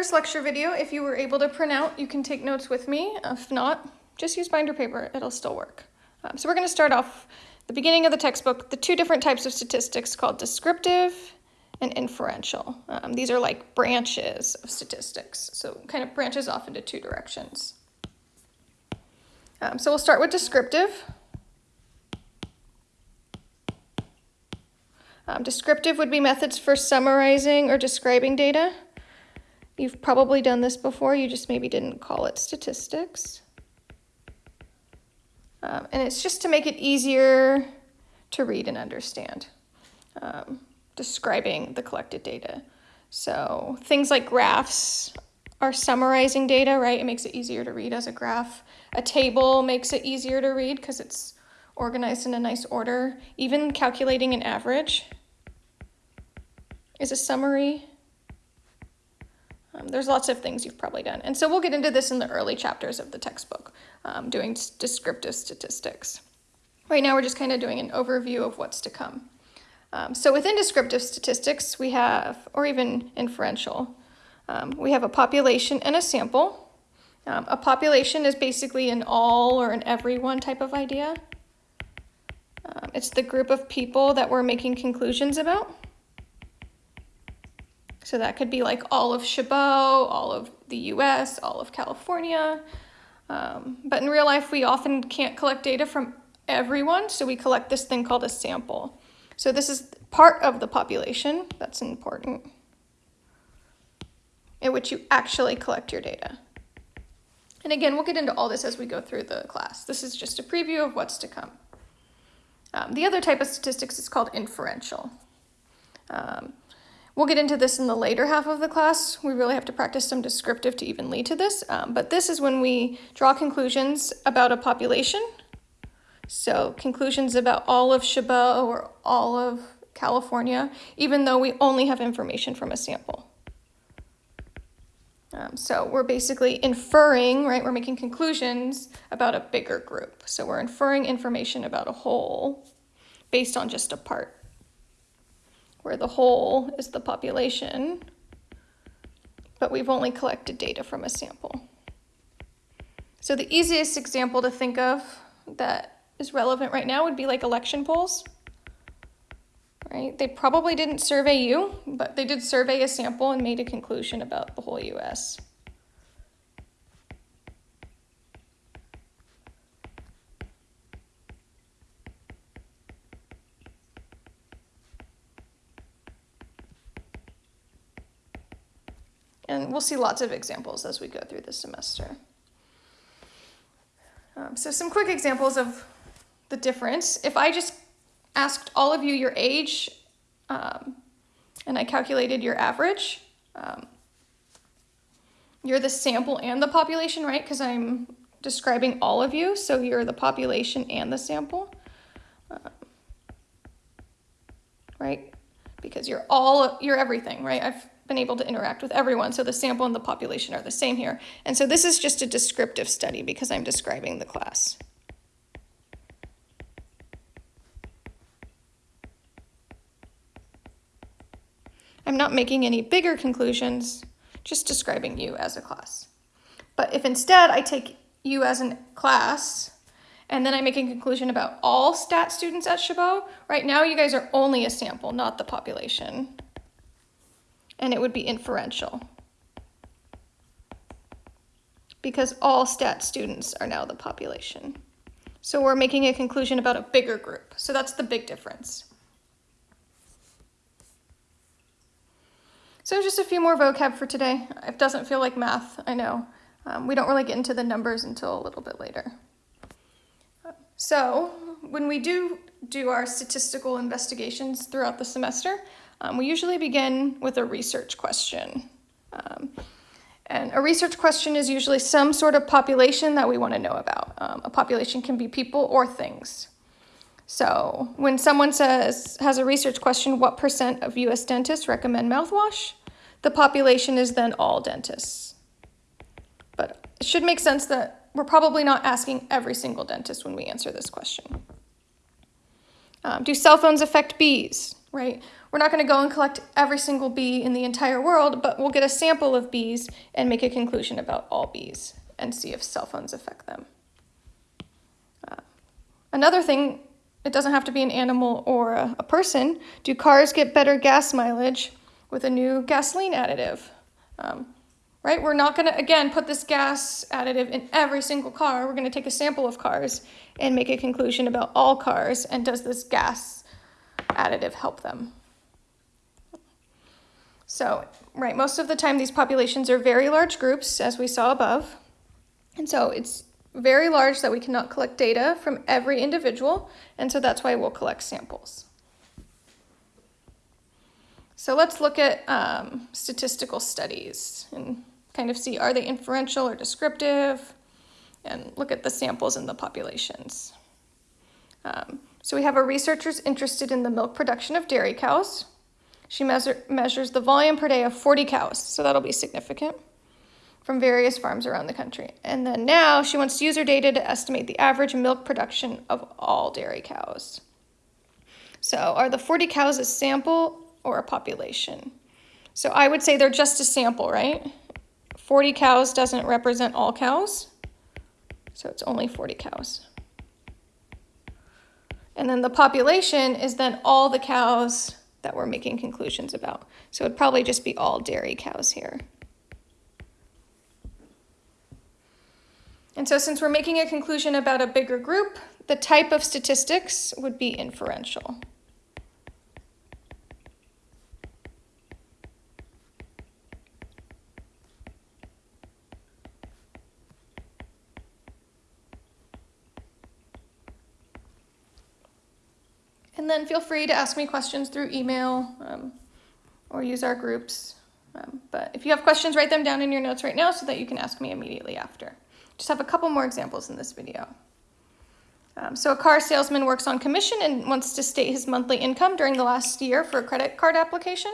First lecture video, if you were able to print out, you can take notes with me. If not, just use binder paper, it'll still work. Um, so we're gonna start off the beginning of the textbook, the two different types of statistics called descriptive and inferential. Um, these are like branches of statistics, so kind of branches off into two directions. Um, so we'll start with descriptive. Um, descriptive would be methods for summarizing or describing data. You've probably done this before, you just maybe didn't call it statistics. Um, and it's just to make it easier to read and understand, um, describing the collected data. So things like graphs are summarizing data, right? It makes it easier to read as a graph. A table makes it easier to read because it's organized in a nice order. Even calculating an average is a summary um, there's lots of things you've probably done. And so we'll get into this in the early chapters of the textbook, um, doing descriptive statistics. Right now we're just kind of doing an overview of what's to come. Um, so within descriptive statistics, we have, or even inferential, um, we have a population and a sample. Um, a population is basically an all or an everyone type of idea. Um, it's the group of people that we're making conclusions about. So that could be like all of Chabot, all of the US, all of California. Um, but in real life, we often can't collect data from everyone, so we collect this thing called a sample. So this is part of the population, that's important, in which you actually collect your data. And again, we'll get into all this as we go through the class. This is just a preview of what's to come. Um, the other type of statistics is called inferential. Um, We'll get into this in the later half of the class. We really have to practice some descriptive to even lead to this. Um, but this is when we draw conclusions about a population. So conclusions about all of Chabot or all of California, even though we only have information from a sample. Um, so we're basically inferring, right? We're making conclusions about a bigger group. So we're inferring information about a whole based on just a part where the whole is the population, but we've only collected data from a sample. So the easiest example to think of that is relevant right now would be like election polls. Right? They probably didn't survey you, but they did survey a sample and made a conclusion about the whole US. And we'll see lots of examples as we go through the semester. Um, so some quick examples of the difference. If I just asked all of you your age um, and I calculated your average, um, you're the sample and the population, right? Because I'm describing all of you, so you're the population and the sample, um, right? Because you're all, you're everything, right? I've been able to interact with everyone. So the sample and the population are the same here. And so this is just a descriptive study because I'm describing the class. I'm not making any bigger conclusions, just describing you as a class. But if instead I take you as a class and then I make a conclusion about all stat students at Chabot, right now you guys are only a sample, not the population and it would be inferential because all stat students are now the population. So we're making a conclusion about a bigger group. So that's the big difference. So just a few more vocab for today. It doesn't feel like math, I know. Um, we don't really get into the numbers until a little bit later. So when we do do our statistical investigations throughout the semester, um, we usually begin with a research question. Um, and a research question is usually some sort of population that we want to know about. Um, a population can be people or things. So when someone says, has a research question, what percent of US dentists recommend mouthwash? The population is then all dentists. But it should make sense that we're probably not asking every single dentist when we answer this question. Um, do cell phones affect bees, right? We're not going to go and collect every single bee in the entire world, but we'll get a sample of bees and make a conclusion about all bees and see if cell phones affect them. Uh, another thing, it doesn't have to be an animal or a, a person. Do cars get better gas mileage with a new gasoline additive? Um, right? We're not going to, again, put this gas additive in every single car. We're going to take a sample of cars and make a conclusion about all cars and does this gas additive help them? So, right, most of the time these populations are very large groups, as we saw above. And so it's very large that we cannot collect data from every individual, and so that's why we'll collect samples. So let's look at um, statistical studies and kind of see are they inferential or descriptive, and look at the samples and the populations. Um, so we have our researchers interested in the milk production of dairy cows. She measure, measures the volume per day of 40 cows, so that'll be significant, from various farms around the country. And then now she wants to use her data to estimate the average milk production of all dairy cows. So are the 40 cows a sample or a population? So I would say they're just a sample, right? 40 cows doesn't represent all cows, so it's only 40 cows. And then the population is then all the cows that we're making conclusions about. So it'd probably just be all dairy cows here. And so since we're making a conclusion about a bigger group, the type of statistics would be inferential. And then feel free to ask me questions through email um, or use our groups. Um, but if you have questions, write them down in your notes right now so that you can ask me immediately after. Just have a couple more examples in this video. Um, so a car salesman works on commission and wants to state his monthly income during the last year for a credit card application.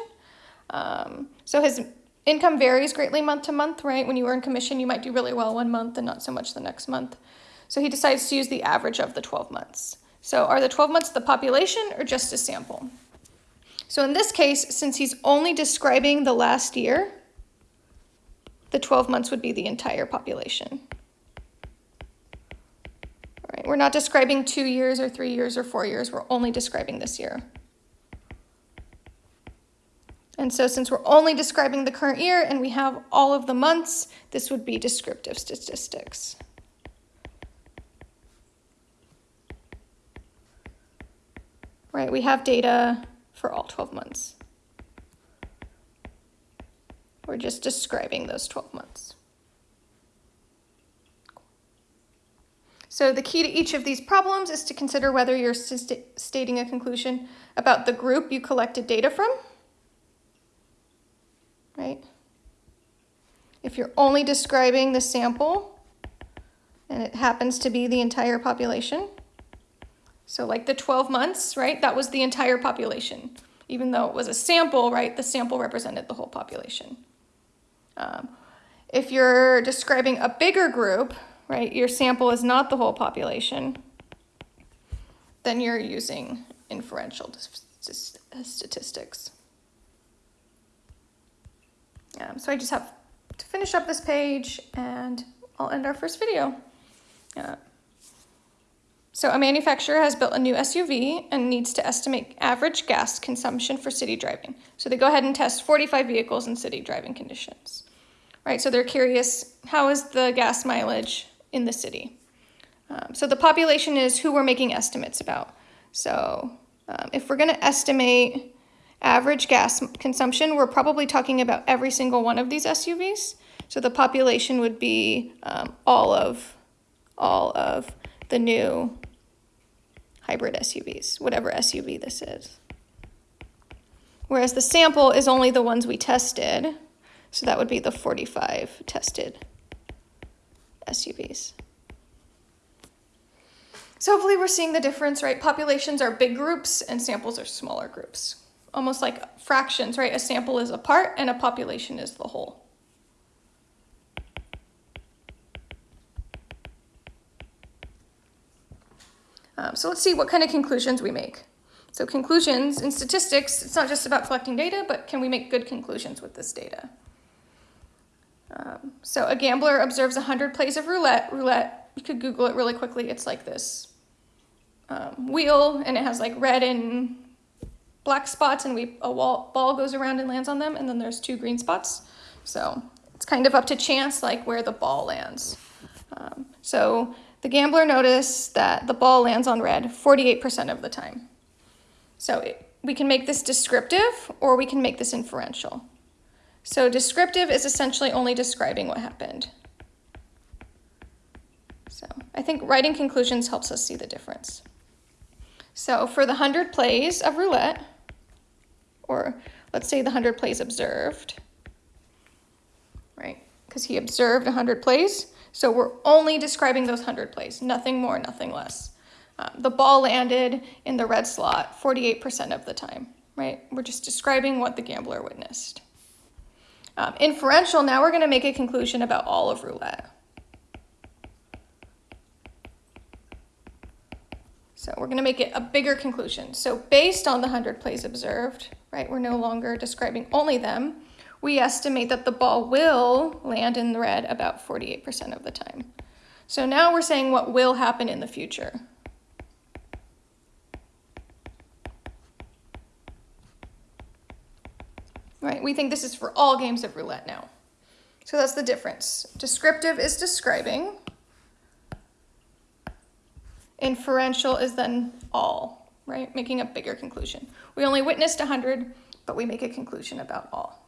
Um, so his income varies greatly month to month, right? When you earn commission, you might do really well one month and not so much the next month. So he decides to use the average of the 12 months. So are the 12 months the population or just a sample? So in this case, since he's only describing the last year, the 12 months would be the entire population. All right, we're not describing two years or three years or four years, we're only describing this year. And so since we're only describing the current year and we have all of the months, this would be descriptive statistics. Right? We have data for all 12 months. We're just describing those 12 months. So the key to each of these problems is to consider whether you're st stating a conclusion about the group you collected data from, right? If you're only describing the sample and it happens to be the entire population, so like the 12 months, right, that was the entire population. Even though it was a sample, right, the sample represented the whole population. Um, if you're describing a bigger group, right, your sample is not the whole population, then you're using inferential statistics. Um, so I just have to finish up this page and I'll end our first video. Uh, so a manufacturer has built a new SUV and needs to estimate average gas consumption for city driving. So they go ahead and test 45 vehicles in city driving conditions. Right, so they're curious, how is the gas mileage in the city? Um, so the population is who we're making estimates about. So um, if we're gonna estimate average gas consumption, we're probably talking about every single one of these SUVs. So the population would be um, all of all of the new hybrid SUVs, whatever SUV this is. Whereas the sample is only the ones we tested, so that would be the 45 tested SUVs. So hopefully we're seeing the difference, right? Populations are big groups and samples are smaller groups. Almost like fractions, right? A sample is a part and a population is the whole. Um, so let's see what kind of conclusions we make. So conclusions in statistics, it's not just about collecting data, but can we make good conclusions with this data? Um, so a gambler observes 100 plays of roulette. Roulette, you could Google it really quickly. It's like this um, wheel, and it has like red and black spots, and we a wall, ball goes around and lands on them, and then there's two green spots. So it's kind of up to chance, like where the ball lands. Um, so the gambler noticed that the ball lands on red 48% of the time. So it, we can make this descriptive or we can make this inferential. So descriptive is essentially only describing what happened. So I think writing conclusions helps us see the difference. So for the 100 plays of roulette, or let's say the 100 plays observed, right? Because he observed 100 plays, so we're only describing those 100 plays, nothing more, nothing less. Um, the ball landed in the red slot 48% of the time, right? We're just describing what the gambler witnessed. Um, inferential, now we're going to make a conclusion about all of roulette. So we're going to make it a bigger conclusion. So based on the 100 plays observed, right, we're no longer describing only them. We estimate that the ball will land in the red about 48% of the time. So now we're saying what will happen in the future. right? We think this is for all games of roulette now. So that's the difference. Descriptive is describing. Inferential is then all, right? Making a bigger conclusion. We only witnessed 100, but we make a conclusion about all.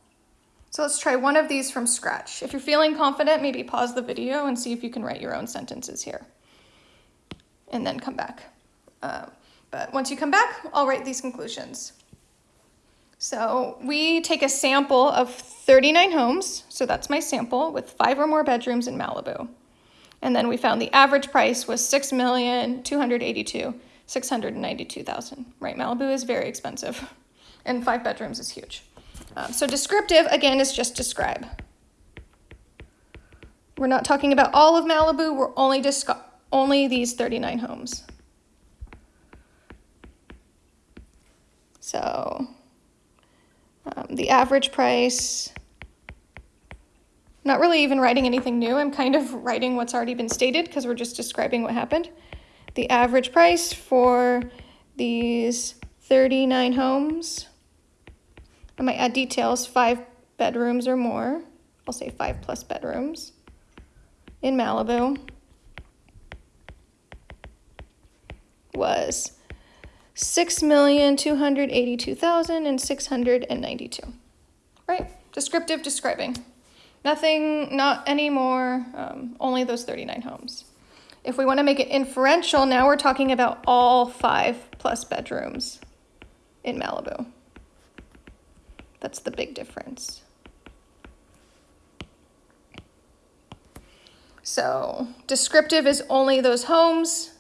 So let's try one of these from scratch. If you're feeling confident, maybe pause the video and see if you can write your own sentences here. And then come back. Uh, but once you come back, I'll write these conclusions. So we take a sample of 39 homes, so that's my sample, with five or more bedrooms in Malibu. And then we found the average price was 6,282,692,000. Right, Malibu is very expensive, and five bedrooms is huge. Um, so descriptive, again, is just describe. We're not talking about all of Malibu, we're only, only these 39 homes. So um, the average price, not really even writing anything new. I'm kind of writing what's already been stated because we're just describing what happened. The average price for these 39 homes, I might add details, five bedrooms or more. I'll say five plus bedrooms in Malibu was six million two hundred eighty-two thousand and six hundred and ninety-two. Right? Descriptive describing. Nothing, not anymore, um, only those 39 homes. If we want to make it inferential, now we're talking about all five plus bedrooms in Malibu. That's the big difference. So descriptive is only those homes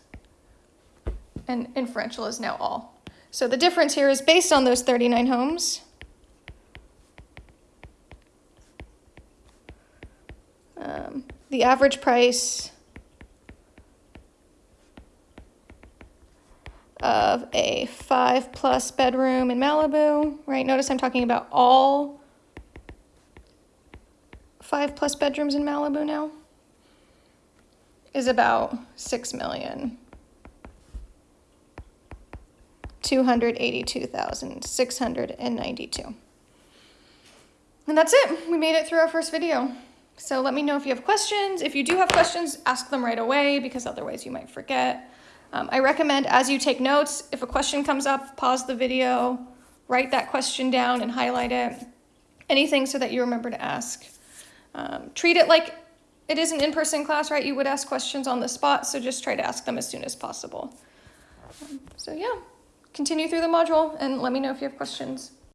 and inferential is now all. So the difference here is based on those 39 homes. Um, the average price of a five plus bedroom in Malibu, right? Notice I'm talking about all five plus bedrooms in Malibu now, is about six million. 282,692. And that's it. We made it through our first video. So let me know if you have questions. If you do have questions, ask them right away because otherwise you might forget. Um, I recommend as you take notes, if a question comes up, pause the video, write that question down and highlight it. Anything so that you remember to ask. Um, treat it like it is an in-person class, right? You would ask questions on the spot, so just try to ask them as soon as possible. Um, so yeah continue through the module and let me know if you have questions.